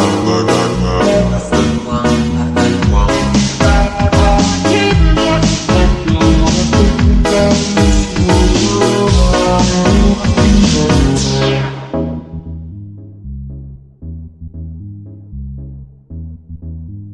oh my God.